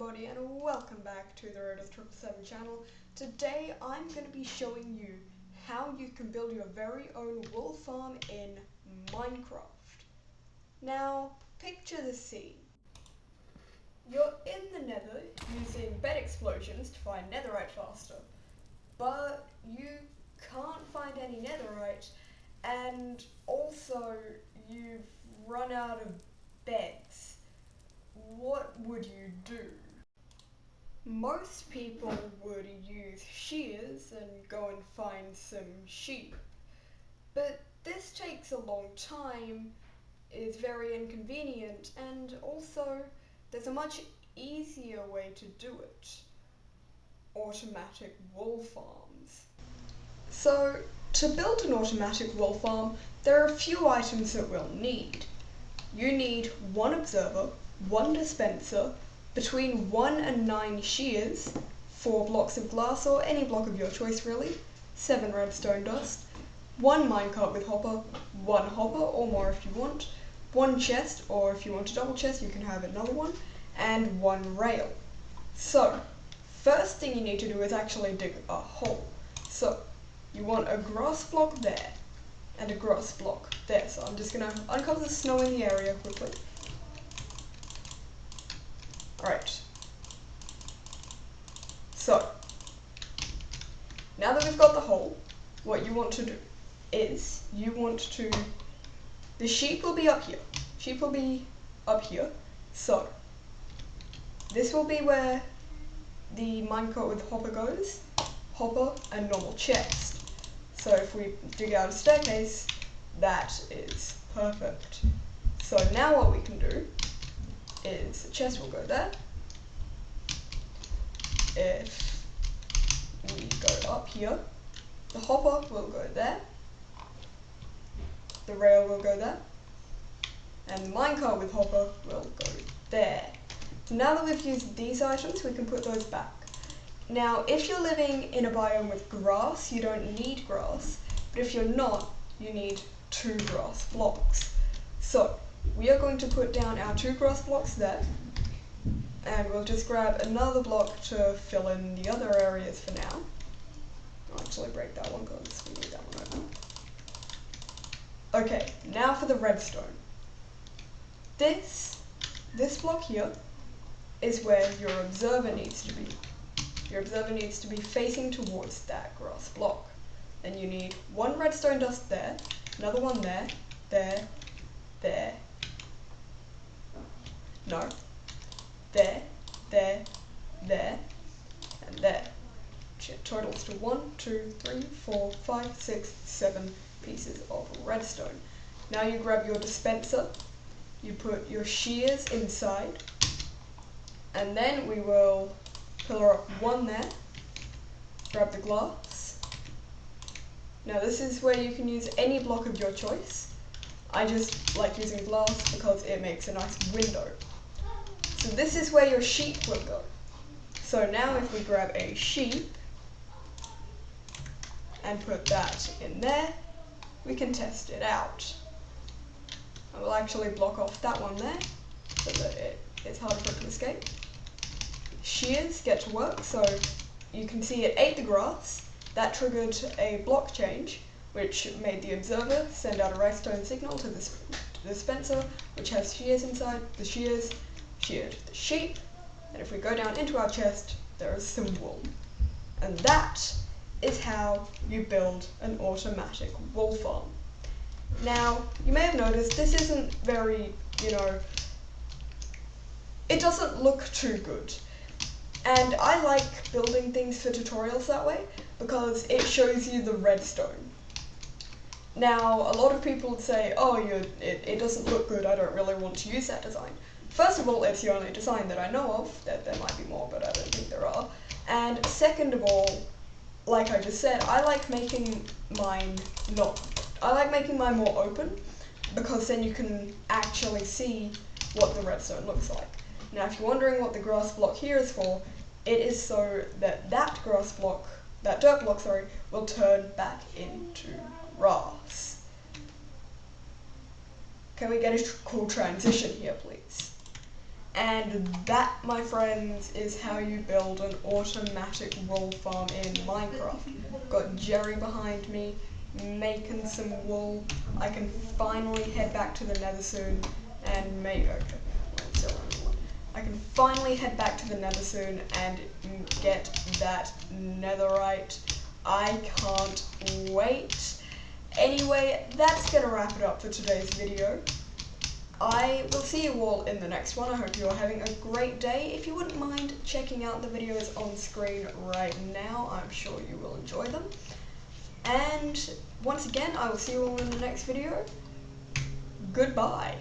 everybody and welcome back to the Road 777 channel. Today I'm going to be showing you how you can build your very own wool farm in Minecraft. Now, picture the scene. You're in the nether using bed explosions to find netherite faster, but you can't find any netherite and also you've run out of beds what would you do? Mm. Most people would use shears and go and find some sheep. But this takes a long time, is very inconvenient, and also there's a much easier way to do it. Automatic wool farms. So, to build an automatic wool farm, there are a few items that we'll need. You need one observer, one dispenser, between 1 and 9 shears, 4 blocks of glass or any block of your choice really, 7 redstone dust, 1 minecart with hopper, 1 hopper or more if you want, 1 chest or if you want a double chest you can have another one, and 1 rail. So, first thing you need to do is actually dig a hole. So, you want a grass block there, and a grass block there. So I'm just going to uncover the snow in the area quickly. Alright. So, now that we've got the hole, what you want to do is you want to, the sheep will be up here. Sheep will be up here. So, this will be where the minecart with hopper goes, hopper and normal chest. So if we dig out a staircase, that is perfect. So now what we can do is the chest will go there. If we go up here, the hopper will go there. The rail will go there. And the minecart with hopper will go there. So now that we've used these items, we can put those back. Now, if you're living in a biome with grass, you don't need grass, but if you're not, you need two grass blocks. So, we are going to put down our two grass blocks there and we'll just grab another block to fill in the other areas for now. I'll actually break that one because we need that one open. Okay, now for the redstone. This, this block here is where your observer needs to be. Your observer needs to be facing towards that grass block. And you need one redstone dust there, another one there, there, there, There, there, there, and there. Which totals to one, two, three, four, five, six, seven pieces of redstone. Now you grab your dispenser, you put your shears inside, and then we will pillar up one there, grab the glass. Now this is where you can use any block of your choice. I just like using glass because it makes a nice window. So this is where your sheep will go. So now if we grab a sheep and put that in there, we can test it out. I will actually block off that one there so that it, it is harder for it to escape. Shears get to work, so you can see it ate the grass. That triggered a block change, which made the observer send out a redstone signal to the dispenser, which has shears inside. The shears sheared the sheep, and if we go down into our chest, there is some wool. And that is how you build an automatic wool farm. Now, you may have noticed this isn't very, you know, it doesn't look too good. And I like building things for tutorials that way because it shows you the redstone. Now, a lot of people would say, oh, it, it doesn't look good, I don't really want to use that design. First of all, it's the only design that I know of, that there might be more, but I don't think there are. And second of all, like I just said, I like making mine not, I like making mine more open, because then you can actually see what the redstone looks like. Now, if you're wondering what the grass block here is for, it is so that that grass block, that dirt block, sorry, will turn back into grass. Can we get a cool transition here, please? And that, my friends, is how you build an automatic wool farm in Minecraft. Got Jerry behind me, making some wool. I can finally head back to the nether soon and make, okay, I can finally head back to the nether soon and get that netherite. I can't wait. Anyway, that's going to wrap it up for today's video. I will see you all in the next one. I hope you're having a great day. If you wouldn't mind checking out the videos on screen right now, I'm sure you will enjoy them. And once again, I will see you all in the next video. Goodbye.